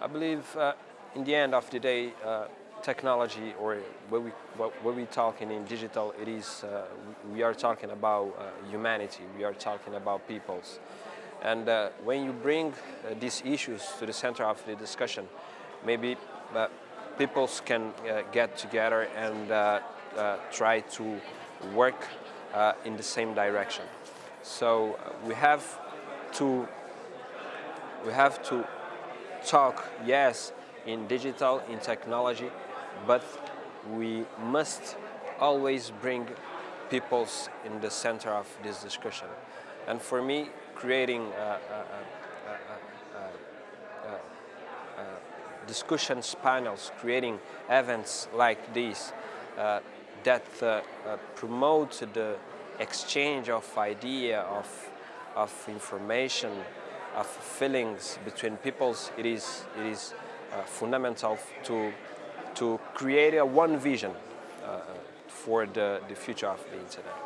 I believe uh, in the end of the day, uh, technology or what we, when we talking in digital, it is, uh, we are talking about uh, humanity, we are talking about peoples. And uh, when you bring uh, these issues to the center of the discussion, maybe peoples can get together and try to work in the same direction. So we have to we have to talk, yes, in digital, in technology, but we must always bring peoples in the center of this discussion. And for me, creating uh, uh, uh, discussions panels, creating events like these uh, that uh, uh, promote the exchange of idea, of, of information, of feelings between peoples, it is, it is uh, fundamental to, to create a one vision uh, for the, the future of the internet.